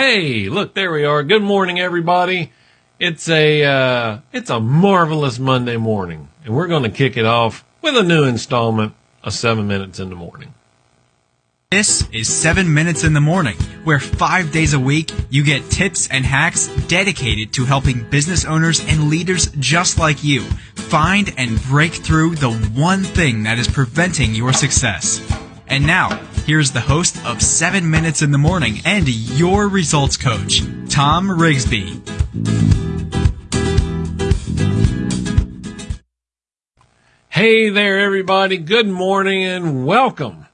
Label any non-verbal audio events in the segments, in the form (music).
Hey, look, there we are. Good morning, everybody. It's a, uh, it's a marvelous Monday morning, and we're going to kick it off with a new installment of Seven Minutes in the Morning. This is 7 Minutes in the Morning, where five days a week you get tips and hacks dedicated to helping business owners and leaders just like you find and break through the one thing that is preventing your success. And now, here's the host of 7 Minutes in the Morning and your results coach, Tom Rigsby. Hey there, everybody. Good morning and welcome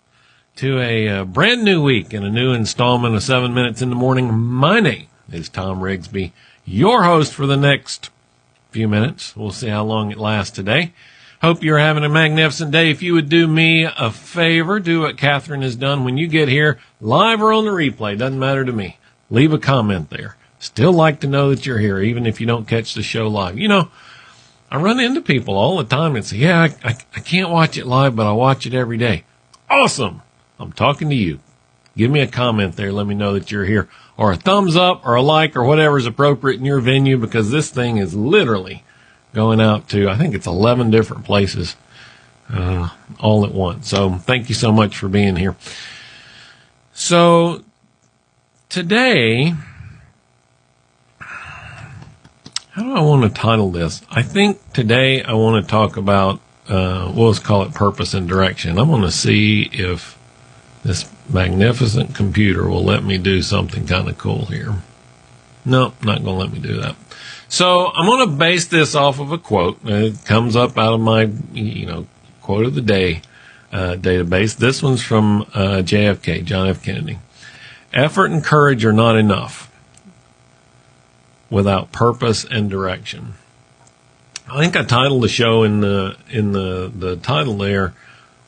to a uh, brand new week and a new installment of Seven Minutes in the Morning. My name is Tom Rigsby, your host for the next few minutes. We'll see how long it lasts today. Hope you're having a magnificent day. If you would do me a favor, do what Catherine has done when you get here, live or on the replay, doesn't matter to me. Leave a comment there. Still like to know that you're here, even if you don't catch the show live. You know, I run into people all the time and say, yeah, I, I, I can't watch it live, but I watch it every day. Awesome. I'm talking to you. Give me a comment there. Let me know that you're here or a thumbs up or a like or whatever is appropriate in your venue because this thing is literally going out to, I think it's 11 different places, uh, all at once. So thank you so much for being here. So today, how do I want to title this? I think today I want to talk about, uh, we'll just call it purpose and direction. I'm going to see if this magnificent computer will let me do something kind of cool here. No, not going to let me do that. So I'm going to base this off of a quote. It comes up out of my, you know, quote of the day uh, database. This one's from uh, JFK, John F. Kennedy. Effort and courage are not enough without purpose and direction. I think I titled the show in the in the the title there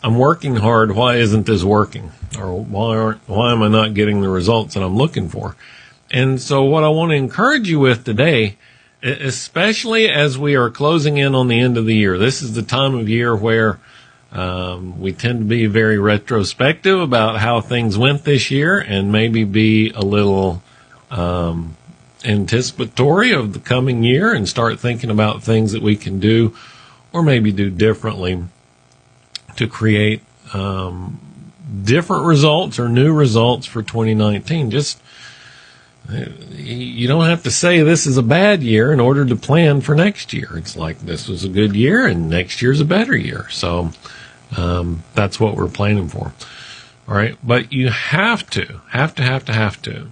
I'm working hard. Why isn't this working? Or why aren't, why am I not getting the results that I'm looking for? And so what I want to encourage you with today, especially as we are closing in on the end of the year, this is the time of year where um, we tend to be very retrospective about how things went this year and maybe be a little um, anticipatory of the coming year and start thinking about things that we can do or maybe do differently to create um, different results or new results for 2019. Just you don't have to say this is a bad year in order to plan for next year. It's like this was a good year and next year's a better year. So um, that's what we're planning for. All right, but you have to, have to, have to, have to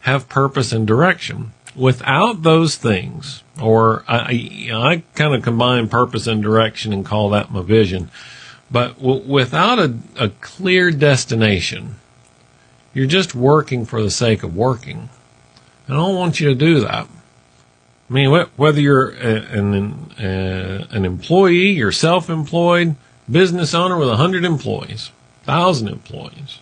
have purpose and direction. Without those things, or I, I kind of combine purpose and direction and call that my vision but w- without a, a clear destination, you're just working for the sake of working. I don't want you to do that. I mean, whether you're an, a, an employee, you're self-employed, business owner with a hundred employees, thousand employees,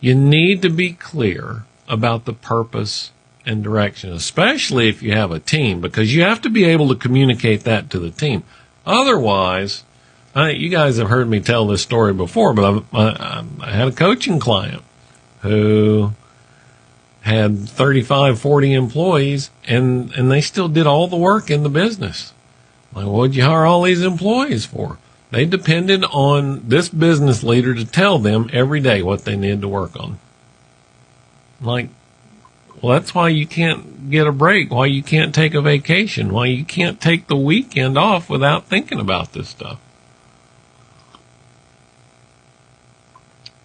you need to be clear about the purpose and direction, especially if you have a team, because you have to be able to communicate that to the team. Otherwise, I, you guys have heard me tell this story before, but I, I had a coaching client who had 35, 40 employees and, and they still did all the work in the business. Like, what'd you hire all these employees for? They depended on this business leader to tell them every day what they needed to work on. Like, well, that's why you can't get a break, why you can't take a vacation, why you can't take the weekend off without thinking about this stuff.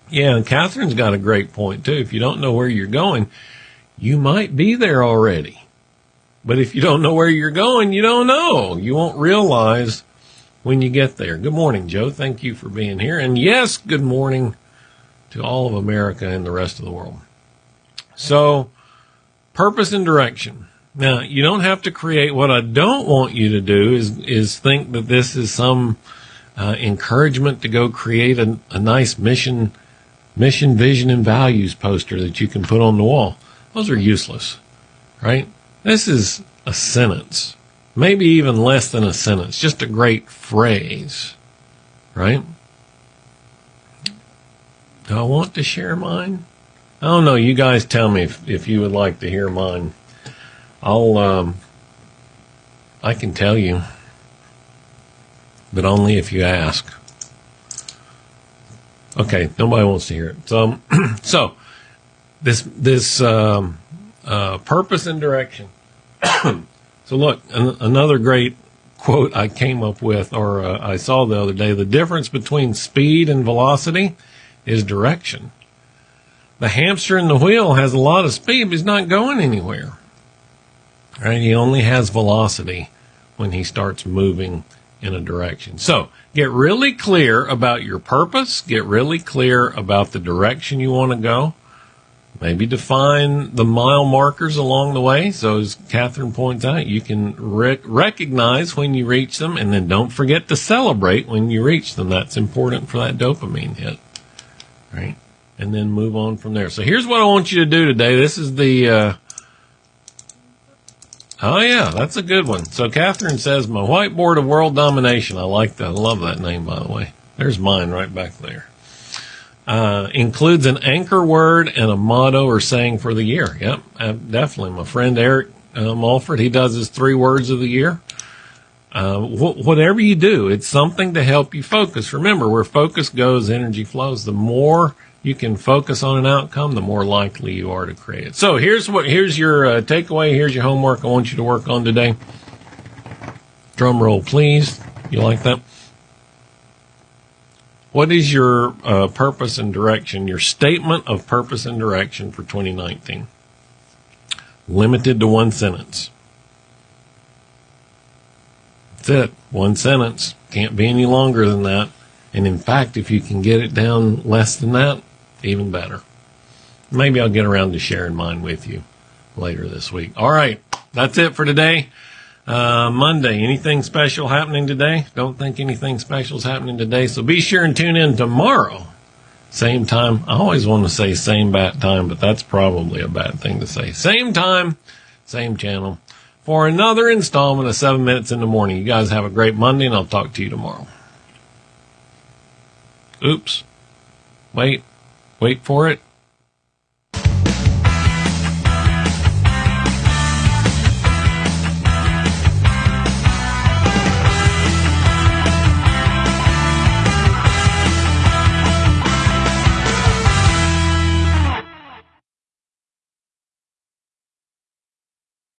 Yeah, and Catherine's got a great point too. If you don't know where you're going, you might be there already. But if you don't know where you're going, you don't know. You won't realize when you get there. Good morning, Joe. Thank you for being here. And yes, good morning to all of America and the rest of the world. So, purpose and direction. Now, you don't have to create what I don't want you to do is is think that this is some uh, encouragement to go create a, a nice mission mission, vision, and values poster that you can put on the wall. Those are useless, right? This is a sentence, maybe even less than a sentence, just a great phrase, right? Do I want to share mine? I don't know. You guys tell me if, if you would like to hear mine. I'll, um, I can tell you, but only if you ask. Okay, nobody wants to hear it. So, (clears throat) so this this um, uh, purpose and direction. (clears throat) so, look, an- another great quote I came up with, or uh, I saw the other day. The difference between speed and velocity is direction. The hamster in the wheel has a lot of speed, but he's not going anywhere. Right? He only has velocity when he starts moving in a direction. So get really clear about your purpose. Get really clear about the direction you want to go. Maybe define the mile markers along the way. So as Catherine points out, you can rec- recognize when you reach them and then don't forget to celebrate when you reach them. That's important for that dopamine hit. Right. And then move on from there. So here's what I want you to do today. This is the, uh, Oh yeah, that's a good one. So Catherine says, "My whiteboard of world domination." I like that. I love that name, by the way. There's mine right back there. Uh, includes an anchor word and a motto or saying for the year. Yep, uh, definitely. My friend Eric uh, Mulford, he does his three words of the year. Uh, wh- whatever you do, it's something to help you focus. Remember, where focus goes, energy flows. The more you can focus on an outcome, the more likely you are to create it. So here's what here's your uh, takeaway. Here's your homework. I want you to work on today. Drum roll, please. You like that? What is your uh, purpose and direction? Your statement of purpose and direction for 2019? Limited to one sentence. That's it. One sentence. Can't be any longer than that. And in fact, if you can get it down less than that, even better. Maybe I'll get around to sharing mine with you later this week. All right. That's it for today. Uh, Monday. Anything special happening today? Don't think anything special is happening today. So be sure and tune in tomorrow. Same time. I always want to say same bat time, but that's probably a bad thing to say. Same time, same channel for another installment of seven minutes in the morning. You guys have a great Monday and I'll talk to you tomorrow. Oops. Wait. Wait for it.